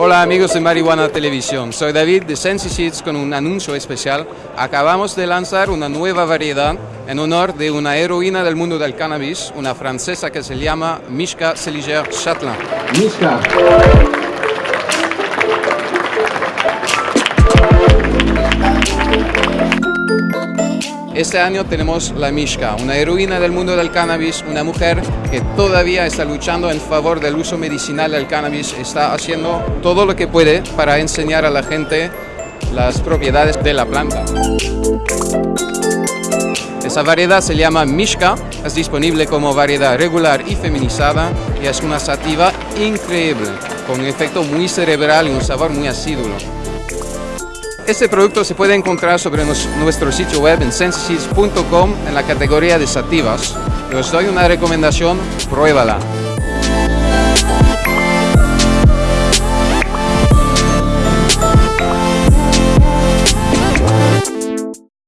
Hola amigos de Marihuana Televisión, soy David de Sensi Seeds con un anuncio especial. Acabamos de lanzar una nueva variedad en honor de una heroína del mundo del cannabis, una francesa que se llama Mishka Seliger Chatelain. Mishka. Este año tenemos la Mishka, una heroína del mundo del cannabis, una mujer que todavía está luchando en favor del uso medicinal del cannabis, está haciendo todo lo que puede para enseñar a la gente las propiedades de la planta. Esa variedad se llama Mishka, es disponible como variedad regular y feminizada y es una sativa increíble, con un efecto muy cerebral y un sabor muy acidulo. Este producto se puede encontrar sobre nuestro sitio web en sensiseeds.com en la categoría de sativas. os doy una recomendación, pruébala.